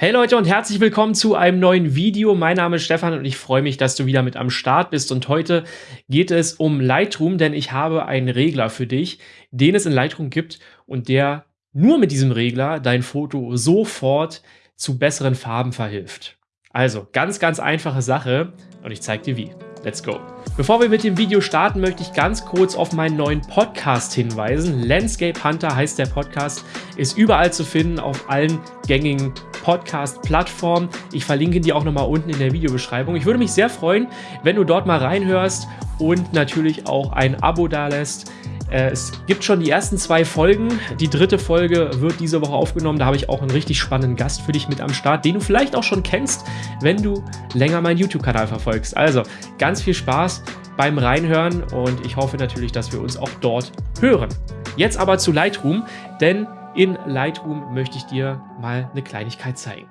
Hey Leute und herzlich willkommen zu einem neuen Video. Mein Name ist Stefan und ich freue mich, dass du wieder mit am Start bist. Und heute geht es um Lightroom, denn ich habe einen Regler für dich, den es in Lightroom gibt und der nur mit diesem Regler dein Foto sofort zu besseren Farben verhilft. Also ganz, ganz einfache Sache und ich zeige dir wie. Let's go. Bevor wir mit dem Video starten, möchte ich ganz kurz auf meinen neuen Podcast hinweisen. Landscape Hunter heißt der Podcast, ist überall zu finden auf allen gängigen Podcast-Plattformen. Ich verlinke die auch nochmal unten in der Videobeschreibung. Ich würde mich sehr freuen, wenn du dort mal reinhörst und natürlich auch ein Abo dalässt. Äh, es gibt schon die ersten zwei Folgen. Die dritte Folge wird diese Woche aufgenommen. Da habe ich auch einen richtig spannenden Gast für dich mit am Start, den du vielleicht auch schon kennst, wenn du länger meinen YouTube-Kanal verfolgst. Also ganz viel Spaß beim Reinhören und ich hoffe natürlich, dass wir uns auch dort hören. Jetzt aber zu Lightroom, denn in Lightroom möchte ich dir mal eine Kleinigkeit zeigen.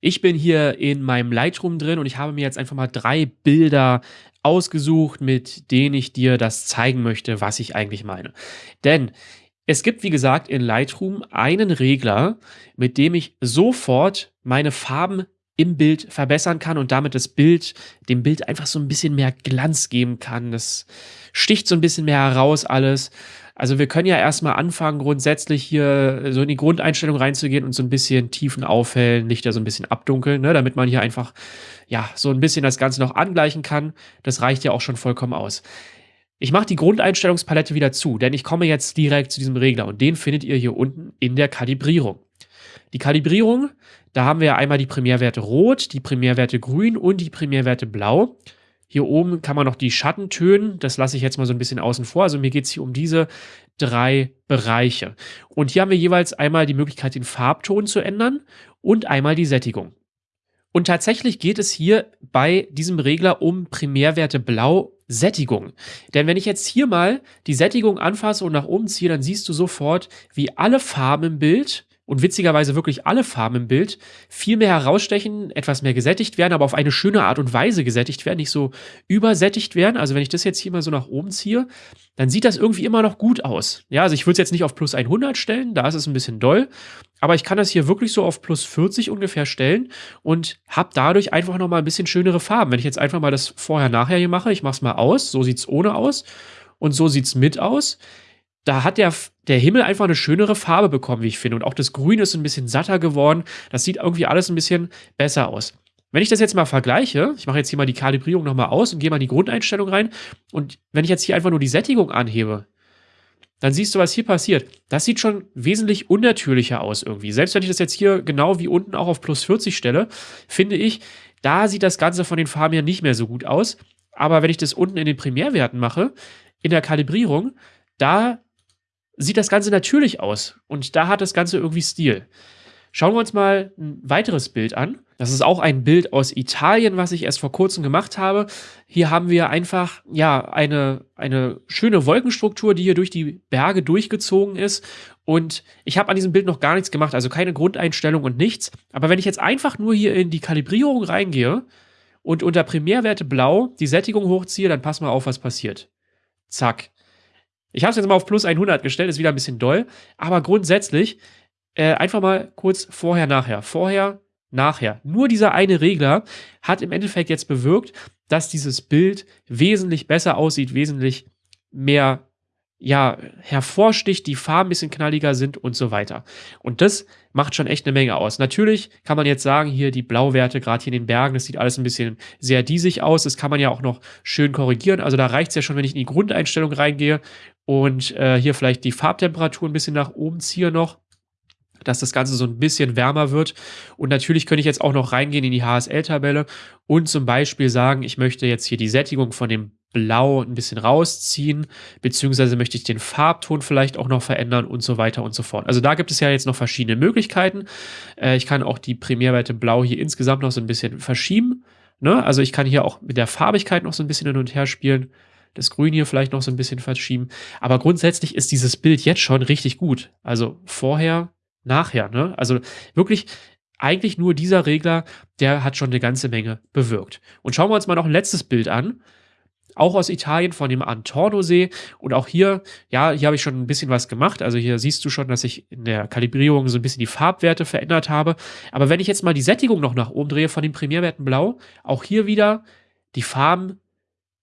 Ich bin hier in meinem Lightroom drin und ich habe mir jetzt einfach mal drei Bilder ausgesucht, mit denen ich dir das zeigen möchte, was ich eigentlich meine. Denn es gibt, wie gesagt, in Lightroom einen Regler, mit dem ich sofort meine Farben im Bild verbessern kann und damit das Bild, dem Bild einfach so ein bisschen mehr Glanz geben kann. Das sticht so ein bisschen mehr heraus alles. Also wir können ja erstmal anfangen, grundsätzlich hier so in die Grundeinstellung reinzugehen und so ein bisschen Tiefen aufhellen, Lichter so ein bisschen abdunkeln, ne, damit man hier einfach ja so ein bisschen das Ganze noch angleichen kann. Das reicht ja auch schon vollkommen aus. Ich mache die Grundeinstellungspalette wieder zu, denn ich komme jetzt direkt zu diesem Regler und den findet ihr hier unten in der Kalibrierung. Die Kalibrierung, da haben wir einmal die Primärwerte Rot, die Primärwerte Grün und die Primärwerte Blau. Hier oben kann man noch die Schatten tönen. Das lasse ich jetzt mal so ein bisschen außen vor. Also mir geht es hier um diese drei Bereiche. Und hier haben wir jeweils einmal die Möglichkeit, den Farbton zu ändern und einmal die Sättigung. Und tatsächlich geht es hier bei diesem Regler um Primärwerte Blau Sättigung. Denn wenn ich jetzt hier mal die Sättigung anfasse und nach oben ziehe, dann siehst du sofort, wie alle Farben im Bild und witzigerweise wirklich alle Farben im Bild viel mehr herausstechen, etwas mehr gesättigt werden, aber auf eine schöne Art und Weise gesättigt werden, nicht so übersättigt werden. Also wenn ich das jetzt hier mal so nach oben ziehe, dann sieht das irgendwie immer noch gut aus. Ja, also ich würde es jetzt nicht auf plus 100 stellen, da ist es ein bisschen doll, aber ich kann das hier wirklich so auf plus 40 ungefähr stellen und habe dadurch einfach noch mal ein bisschen schönere Farben. Wenn ich jetzt einfach mal das vorher-nachher hier mache, ich mache es mal aus, so sieht es ohne aus und so sieht es mit aus da hat der, der Himmel einfach eine schönere Farbe bekommen, wie ich finde. Und auch das Grün ist ein bisschen satter geworden. Das sieht irgendwie alles ein bisschen besser aus. Wenn ich das jetzt mal vergleiche, ich mache jetzt hier mal die Kalibrierung nochmal aus und gehe mal in die Grundeinstellung rein. Und wenn ich jetzt hier einfach nur die Sättigung anhebe, dann siehst du, was hier passiert. Das sieht schon wesentlich unnatürlicher aus irgendwie. Selbst wenn ich das jetzt hier genau wie unten auch auf plus 40 stelle, finde ich, da sieht das Ganze von den Farben ja nicht mehr so gut aus. Aber wenn ich das unten in den Primärwerten mache, in der Kalibrierung, da sieht das Ganze natürlich aus. Und da hat das Ganze irgendwie Stil. Schauen wir uns mal ein weiteres Bild an. Das ist auch ein Bild aus Italien, was ich erst vor kurzem gemacht habe. Hier haben wir einfach, ja, eine, eine schöne Wolkenstruktur, die hier durch die Berge durchgezogen ist. Und ich habe an diesem Bild noch gar nichts gemacht, also keine Grundeinstellung und nichts. Aber wenn ich jetzt einfach nur hier in die Kalibrierung reingehe und unter Primärwerte blau die Sättigung hochziehe, dann pass mal auf, was passiert. Zack. Ich habe es jetzt mal auf plus 100 gestellt, ist wieder ein bisschen doll. Aber grundsätzlich äh, einfach mal kurz vorher, nachher. Vorher, nachher. Nur dieser eine Regler hat im Endeffekt jetzt bewirkt, dass dieses Bild wesentlich besser aussieht, wesentlich mehr ja, hervorsticht, die Farben ein bisschen knalliger sind und so weiter. Und das macht schon echt eine Menge aus. Natürlich kann man jetzt sagen, hier die Blauwerte, gerade hier in den Bergen, das sieht alles ein bisschen sehr diesig aus. Das kann man ja auch noch schön korrigieren. Also da reicht es ja schon, wenn ich in die Grundeinstellung reingehe und äh, hier vielleicht die Farbtemperatur ein bisschen nach oben ziehe noch dass das Ganze so ein bisschen wärmer wird. Und natürlich könnte ich jetzt auch noch reingehen in die HSL-Tabelle und zum Beispiel sagen, ich möchte jetzt hier die Sättigung von dem Blau ein bisschen rausziehen, beziehungsweise möchte ich den Farbton vielleicht auch noch verändern und so weiter und so fort. Also da gibt es ja jetzt noch verschiedene Möglichkeiten. Äh, ich kann auch die Primärwerte Blau hier insgesamt noch so ein bisschen verschieben. Ne? Also ich kann hier auch mit der Farbigkeit noch so ein bisschen hin und her spielen. Das Grün hier vielleicht noch so ein bisschen verschieben. Aber grundsätzlich ist dieses Bild jetzt schon richtig gut. Also vorher, nachher. Ne? Also wirklich eigentlich nur dieser Regler, der hat schon eine ganze Menge bewirkt. Und schauen wir uns mal noch ein letztes Bild an auch aus Italien von dem Antorno-See. Und auch hier, ja, hier habe ich schon ein bisschen was gemacht. Also hier siehst du schon, dass ich in der Kalibrierung so ein bisschen die Farbwerte verändert habe. Aber wenn ich jetzt mal die Sättigung noch nach oben drehe von den Primärwerten Blau, auch hier wieder, die Farben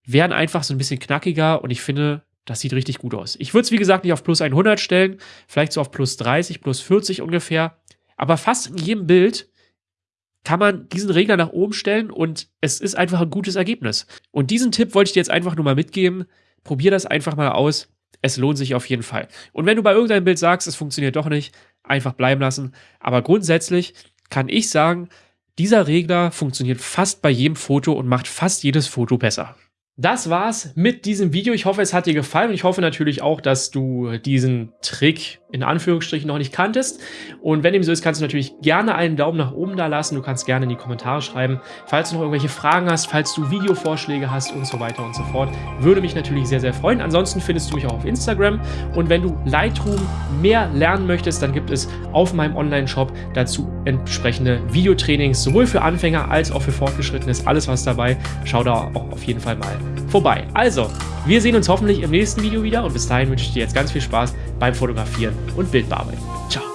werden einfach so ein bisschen knackiger und ich finde, das sieht richtig gut aus. Ich würde es, wie gesagt, nicht auf plus 100 stellen, vielleicht so auf plus 30, plus 40 ungefähr. Aber fast in jedem Bild kann man diesen Regler nach oben stellen und es ist einfach ein gutes Ergebnis. Und diesen Tipp wollte ich dir jetzt einfach nur mal mitgeben. Probier das einfach mal aus. Es lohnt sich auf jeden Fall. Und wenn du bei irgendeinem Bild sagst, es funktioniert doch nicht, einfach bleiben lassen. Aber grundsätzlich kann ich sagen, dieser Regler funktioniert fast bei jedem Foto und macht fast jedes Foto besser. Das war's mit diesem Video. Ich hoffe, es hat dir gefallen und ich hoffe natürlich auch, dass du diesen Trick in Anführungsstrichen noch nicht kanntest. Und wenn dem so ist, kannst du natürlich gerne einen Daumen nach oben da lassen. Du kannst gerne in die Kommentare schreiben, falls du noch irgendwelche Fragen hast, falls du Videovorschläge hast und so weiter und so fort. Würde mich natürlich sehr, sehr freuen. Ansonsten findest du mich auch auf Instagram. Und wenn du Lightroom mehr lernen möchtest, dann gibt es auf meinem Online-Shop dazu entsprechende Videotrainings, sowohl für Anfänger als auch für Fortgeschrittene. Ist alles was dabei. Schau da auch auf jeden Fall mal vorbei. Also, wir sehen uns hoffentlich im nächsten Video wieder und bis dahin wünsche ich dir jetzt ganz viel Spaß beim Fotografieren und Bildbearbeiten. Ciao.